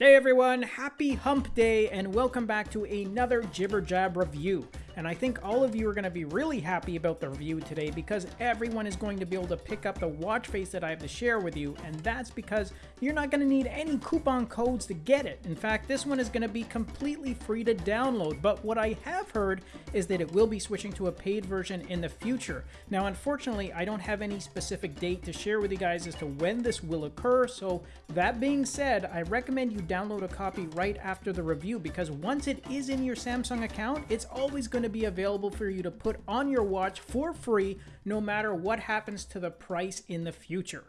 Hey everyone, happy hump day and welcome back to another Jibber Jab review. And I think all of you are going to be really happy about the review today because everyone is going to be able to pick up the watch face that I have to share with you. And that's because you're not going to need any coupon codes to get it. In fact, this one is going to be completely free to download. But what I have heard is that it will be switching to a paid version in the future. Now, unfortunately, I don't have any specific date to share with you guys as to when this will occur. So that being said, I recommend you download a copy right after the review because once it is in your Samsung account, it's always going to be available for you to put on your watch for free no matter what happens to the price in the future.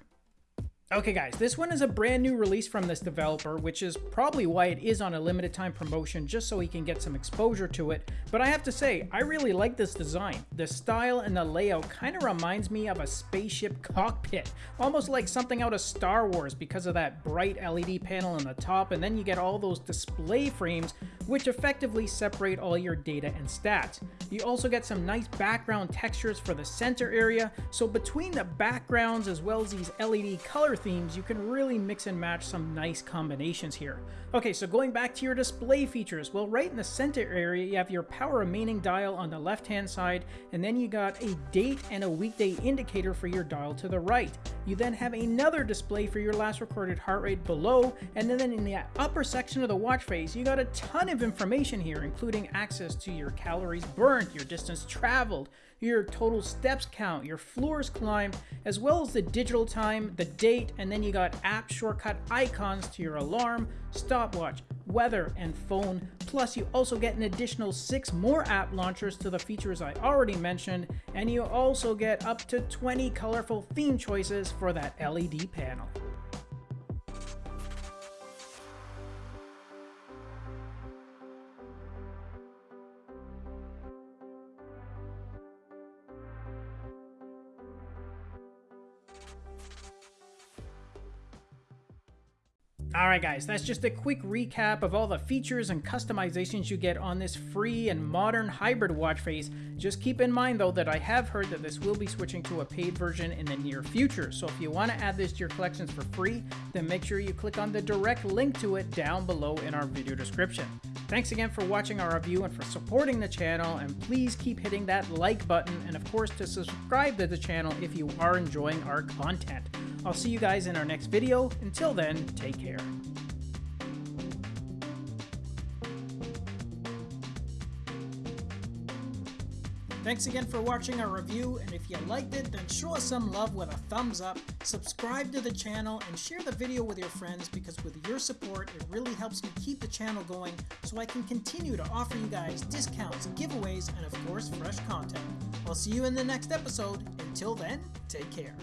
Okay guys, this one is a brand new release from this developer, which is probably why it is on a limited time promotion, just so he can get some exposure to it. But I have to say, I really like this design. The style and the layout kind of reminds me of a spaceship cockpit, almost like something out of Star Wars because of that bright LED panel on the top, and then you get all those display frames, which effectively separate all your data and stats. You also get some nice background textures for the center area, so between the backgrounds as well as these LED color themes, you can really mix and match some nice combinations here. Okay, so going back to your display features, well, right in the center area, you have your power remaining dial on the left-hand side, and then you got a date and a weekday indicator for your dial to the right. You then have another display for your last recorded heart rate below, and then in the upper section of the watch face, you got a ton of information here, including access to your calories burned, your distance traveled, your total steps count, your floors climbed, as well as the digital time, the date, and then you got app shortcut icons to your alarm, stopwatch, weather, and phone. Plus, you also get an additional six more app launchers to the features I already mentioned, and you also get up to 20 colorful theme choices for that LED panel. Alright guys, that's just a quick recap of all the features and customizations you get on this free and modern hybrid watch face. Just keep in mind though that I have heard that this will be switching to a paid version in the near future, so if you want to add this to your collections for free, then make sure you click on the direct link to it down below in our video description. Thanks again for watching our review and for supporting the channel, and please keep hitting that like button, and of course to subscribe to the channel if you are enjoying our content. I'll see you guys in our next video. Until then, take care. Thanks again for watching our review, and if you liked it, then show us some love with a thumbs up, subscribe to the channel, and share the video with your friends because with your support, it really helps me keep the channel going so I can continue to offer you guys discounts, giveaways, and of course, fresh content. I'll see you in the next episode. Until then, take care.